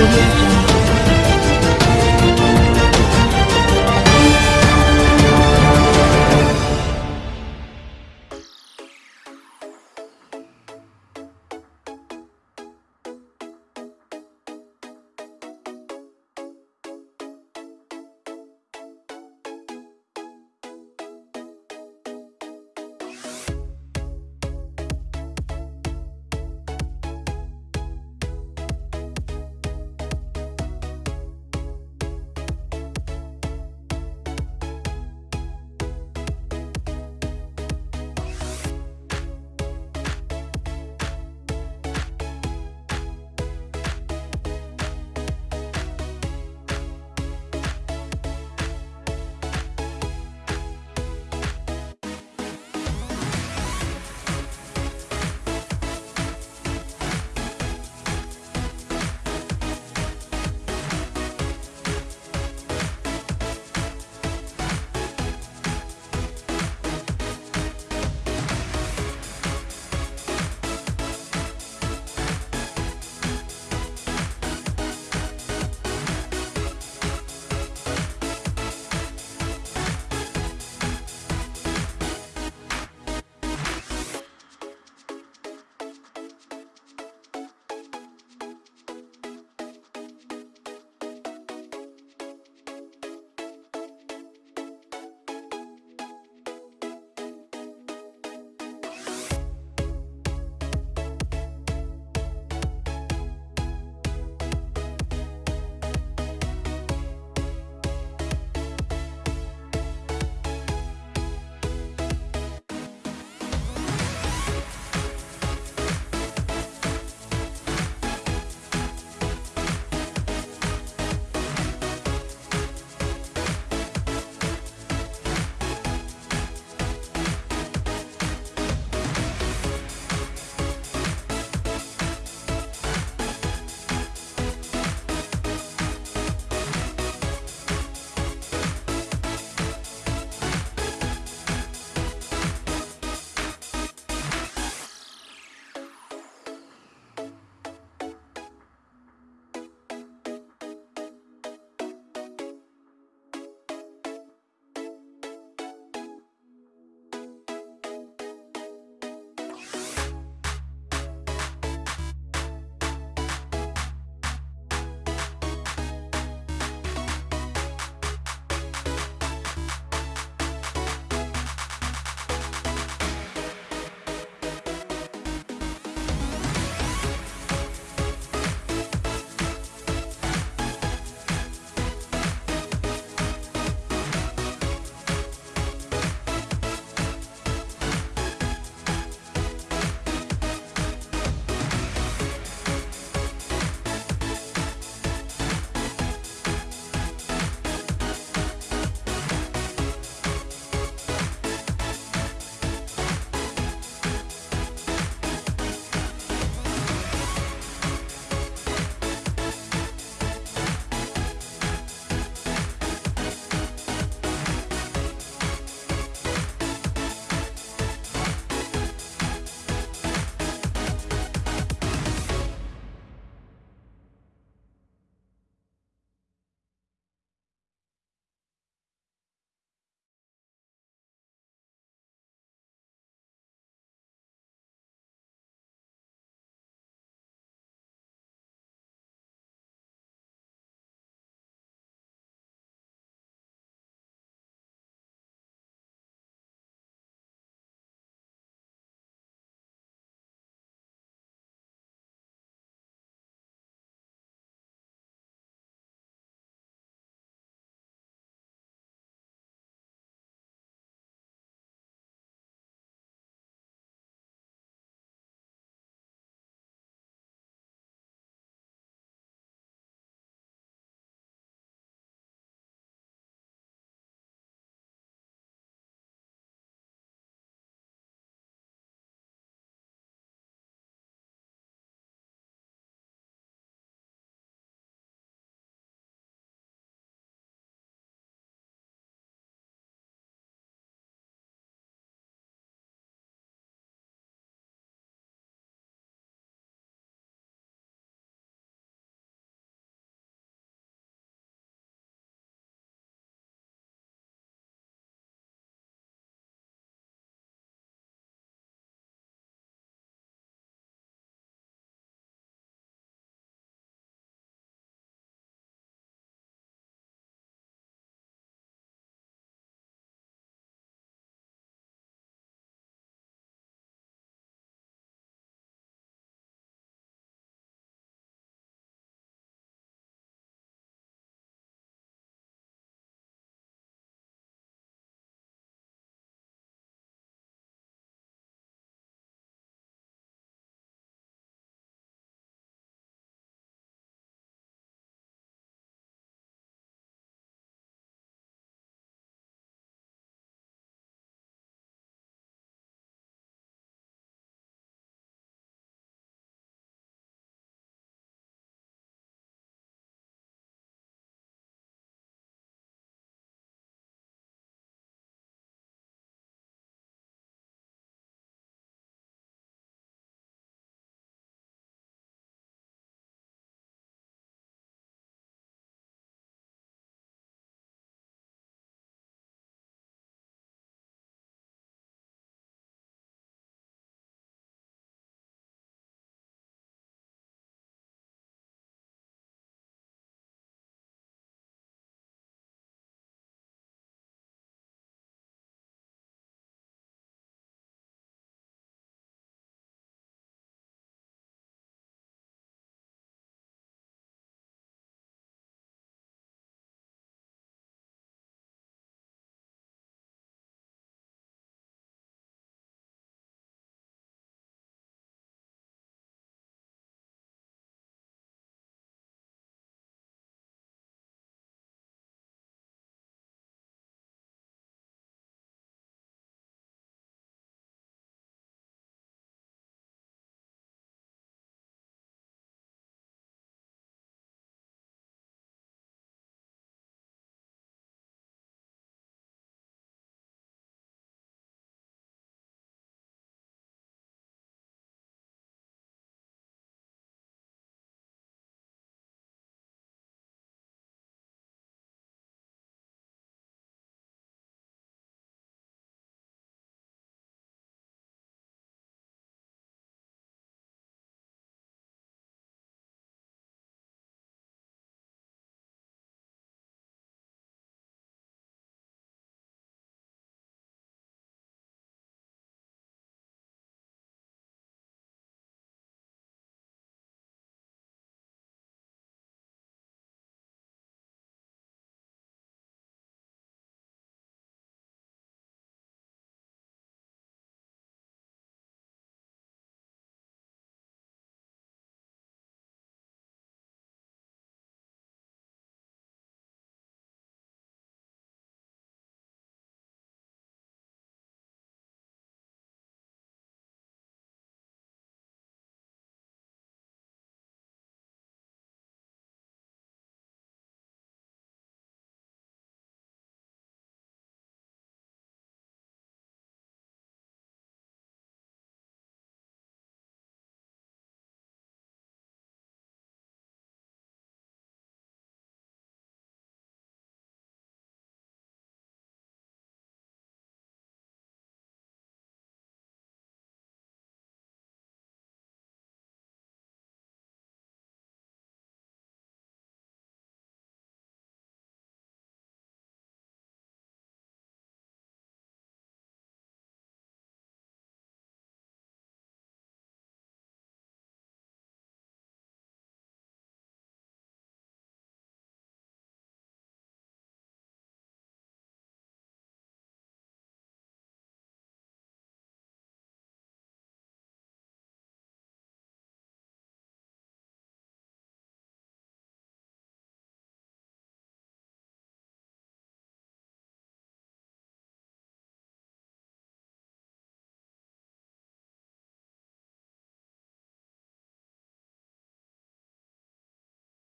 audio.